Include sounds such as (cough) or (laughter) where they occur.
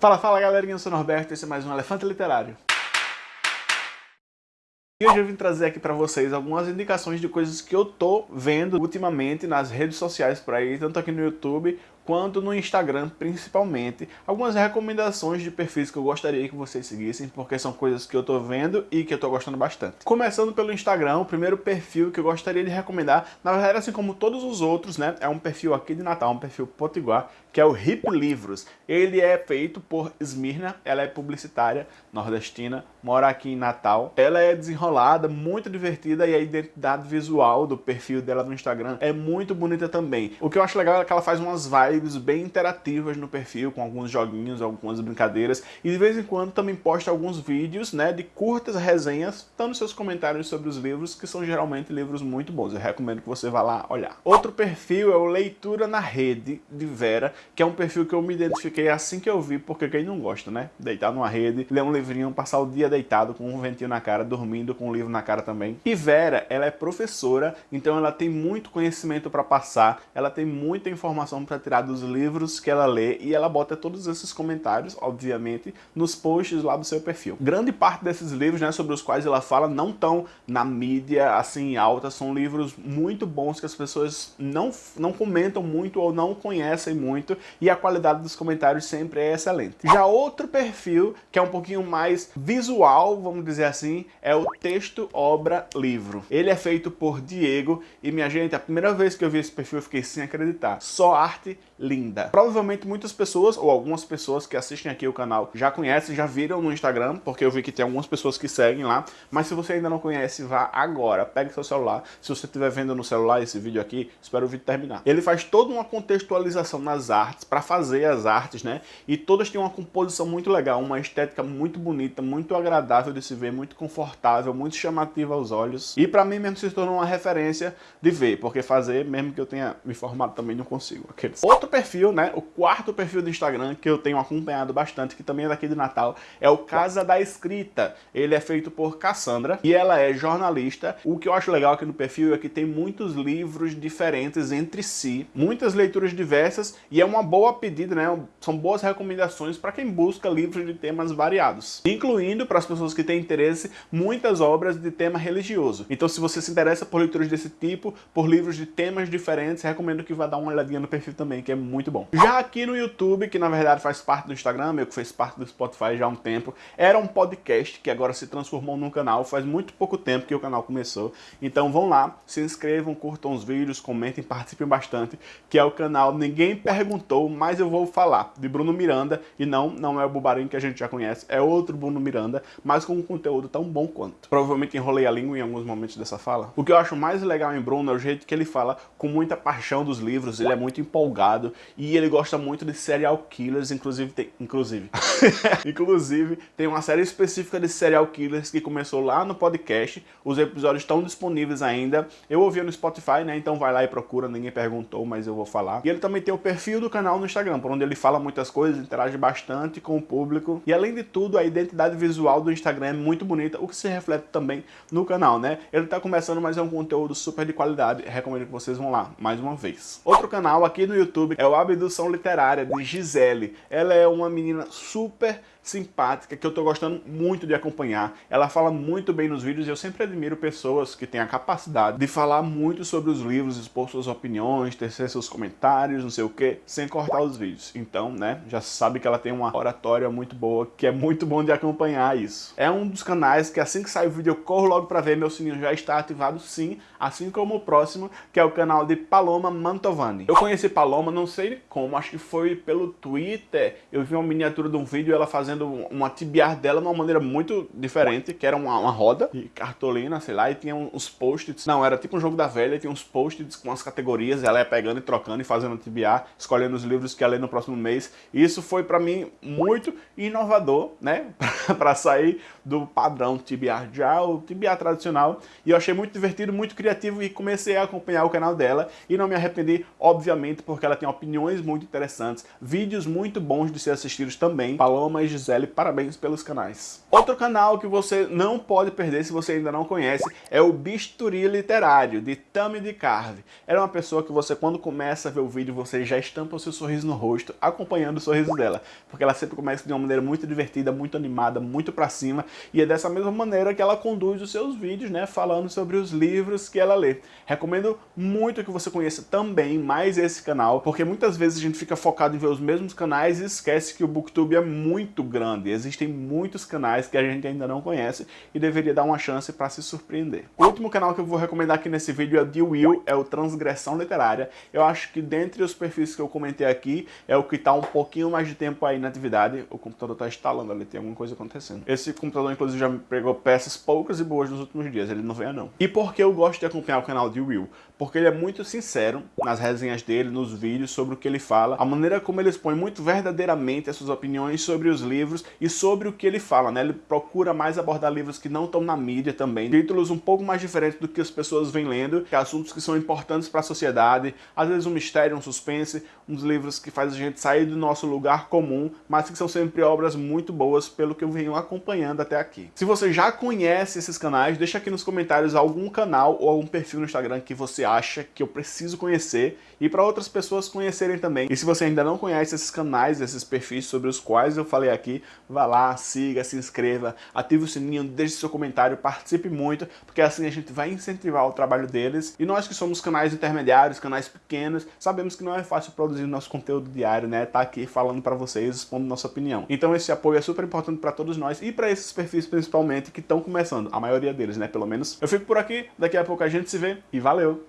Fala, fala galerinha, eu sou Norberto e esse é mais um Elefante Literário. E hoje eu vim trazer aqui pra vocês algumas indicações de coisas que eu tô vendo ultimamente nas redes sociais por aí, tanto aqui no YouTube quanto no Instagram principalmente. Algumas recomendações de perfis que eu gostaria que vocês seguissem, porque são coisas que eu tô vendo e que eu tô gostando bastante. Começando pelo Instagram, o primeiro perfil que eu gostaria de recomendar, na verdade assim como todos os outros, né, é um perfil aqui de Natal, um perfil potiguar, que é o Hip Livros. Ele é feito por Smirna, ela é publicitária nordestina, mora aqui em Natal. Ela é desenrolada, muito divertida e a identidade visual do perfil dela no Instagram é muito bonita também. O que eu acho legal é que ela faz umas vibes lives bem interativas no perfil, com alguns joguinhos, algumas brincadeiras, e de vez em quando também posta alguns vídeos né, de curtas resenhas, dando seus comentários sobre os livros, que são geralmente livros muito bons. Eu recomendo que você vá lá olhar. Outro perfil é o Leitura na Rede, de Vera, que é um perfil que eu me identifiquei assim que eu vi, porque quem não gosta, né? Deitar numa rede, ler um livrinho, passar o dia deitado com um ventinho na cara, dormindo com um livro na cara também. E Vera, ela é professora, então ela tem muito conhecimento para passar, ela tem muita informação para tirar dos livros que ela lê e ela bota todos esses comentários, obviamente, nos posts lá do seu perfil. Grande parte desses livros, né, sobre os quais ela fala, não estão na mídia, assim, alta, são livros muito bons que as pessoas não, não comentam muito ou não conhecem muito e a qualidade dos comentários sempre é excelente. Já outro perfil, que é um pouquinho mais visual, vamos dizer assim, é o texto, obra, livro. Ele é feito por Diego e, minha gente, a primeira vez que eu vi esse perfil eu fiquei sem acreditar. Só arte linda. Provavelmente muitas pessoas, ou algumas pessoas que assistem aqui o canal já conhecem, já viram no Instagram, porque eu vi que tem algumas pessoas que seguem lá, mas se você ainda não conhece, vá agora, pegue seu celular, se você estiver vendo no celular esse vídeo aqui, espero o vídeo terminar. Ele faz toda uma contextualização nas artes, para fazer as artes, né, e todas têm uma composição muito legal, uma estética muito bonita, muito agradável de se ver, muito confortável, muito chamativa aos olhos, e para mim mesmo se tornou uma referência de ver, porque fazer, mesmo que eu tenha me formado também não consigo. Aqueles. Outro perfil, né, o quarto perfil do Instagram que eu tenho acompanhado bastante, que também é daqui de Natal, é o Casa da Escrita. Ele é feito por Cassandra e ela é jornalista. O que eu acho legal aqui no perfil é que tem muitos livros diferentes entre si, muitas leituras diversas e é uma boa pedida, né, são boas recomendações para quem busca livros de temas variados, incluindo para as pessoas que têm interesse, muitas obras de tema religioso. Então se você se interessa por leituras desse tipo, por livros de temas diferentes, recomendo que vá dar uma olhadinha no perfil também, que é muito bom. Já aqui no YouTube, que na verdade faz parte do Instagram, meu que fez parte do Spotify já há um tempo, era um podcast que agora se transformou num canal, faz muito pouco tempo que o canal começou. Então vão lá, se inscrevam, curtam os vídeos, comentem, participem bastante, que é o canal Ninguém Perguntou, mas eu vou falar, de Bruno Miranda, e não, não é o Bubarinho que a gente já conhece, é outro Bruno Miranda, mas com um conteúdo tão bom quanto. Provavelmente enrolei a língua em alguns momentos dessa fala. O que eu acho mais legal em Bruno é o jeito que ele fala com muita paixão dos livros, ele é muito empolgado, e ele gosta muito de serial killers, inclusive tem, inclusive, (laughs) inclusive tem uma série específica de serial killers que começou lá no podcast, os episódios estão disponíveis ainda, eu ouvi no Spotify, né, então vai lá e procura, ninguém perguntou, mas eu vou falar. E ele também tem o perfil do canal no Instagram, por onde ele fala muitas coisas, interage bastante com o público, e além de tudo, a identidade visual do Instagram é muito bonita, o que se reflete também no canal, né. Ele tá começando, mas é um conteúdo super de qualidade, recomendo que vocês vão lá, mais uma vez. Outro canal aqui no YouTube é o Abdução Literária, de Gisele. Ela é uma menina super simpática, que eu tô gostando muito de acompanhar. Ela fala muito bem nos vídeos e eu sempre admiro pessoas que têm a capacidade de falar muito sobre os livros, expor suas opiniões, tecer seus comentários, não sei o que, sem cortar os vídeos. Então, né, já sabe que ela tem uma oratória muito boa, que é muito bom de acompanhar isso. É um dos canais que assim que sai o vídeo eu corro logo pra ver, meu sininho já está ativado sim, assim como o próximo, que é o canal de Paloma Mantovani. Eu conheci Paloma, não sei como, acho que foi pelo Twitter, eu vi uma miniatura de um vídeo ela fazendo uma tibiar dela de uma maneira muito diferente, que era uma, uma roda de cartolina, sei lá, e tinha uns post-its. Não, era tipo um jogo da velha, tinha uns post-its com as categorias, ela ia pegando e trocando e fazendo tibiar, escolhendo os livros que ia ler no próximo mês. E isso foi para mim muito inovador, né? (laughs) para sair do padrão tibiar já, o tibiar tradicional. E eu achei muito divertido, muito criativo e comecei a acompanhar o canal dela. E não me arrependi, obviamente, porque ela tem opiniões muito interessantes, vídeos muito bons de ser assistidos também. Paloma e Gisele, parabéns pelos canais. Outro canal que você não pode perder se você ainda não conhece é o Bisturi Literário, de Tami de Carve. Ela é uma pessoa que você, quando começa a ver o vídeo, você já estampa o seu sorriso no rosto, acompanhando o sorriso dela. Porque ela sempre começa de uma maneira muito divertida, muito animada, muito pra cima. E é dessa mesma maneira que ela conduz os seus vídeos, né? Falando sobre os livros que ela lê. Recomendo muito que você conheça também mais esse canal, porque muitas vezes a gente fica focado em ver os mesmos canais e esquece que o Booktube é muito grande. Existem muitos canais que a gente ainda não conhece e deveria dar uma chance para se surpreender. O último canal que eu vou recomendar aqui nesse vídeo é o de Will, é o Transgressão Literária. Eu acho que dentre os perfis que eu comentei aqui, é o que está um pouquinho mais de tempo aí na atividade. O computador está instalando ali, tem alguma coisa acontecendo. Esse computador, inclusive, já me pegou peças poucas e boas nos últimos dias, ele não venha não. E por que eu gosto de acompanhar o canal de Will? Porque ele é muito sincero nas resenhas dele, nos vídeos, sobre o que ele fala, a maneira como ele expõe muito verdadeiramente as suas opiniões sobre os livros e sobre o que ele fala, né? Ele procura mais abordar livros que não estão na mídia também, títulos um pouco mais diferentes do que as pessoas vêm lendo, que assuntos que são importantes para a sociedade, às vezes um mistério, um suspense, uns livros que fazem a gente sair do nosso lugar comum, mas que são sempre obras muito boas, pelo que eu venho acompanhando até aqui. Se você já conhece esses canais, deixa aqui nos comentários algum canal ou algum perfil no Instagram que você acha que eu preciso conhecer e para outras pessoas conhecerem também. E se você ainda não conhece esses canais, esses perfis sobre os quais eu falei aqui, vá lá, siga, se inscreva, ative o sininho, deixe seu comentário, participe muito, porque assim a gente vai incentivar o trabalho deles. E nós que somos canais intermediários, canais pequenos, sabemos que não é fácil produzir nosso conteúdo diário, né? Tá aqui falando para vocês, expondo nossa opinião. Então esse apoio é super importante para todos nós e para esses perfis principalmente que estão começando, a maioria deles, né? Pelo menos. Eu fico por aqui, daqui a pouco a gente se vê e valeu!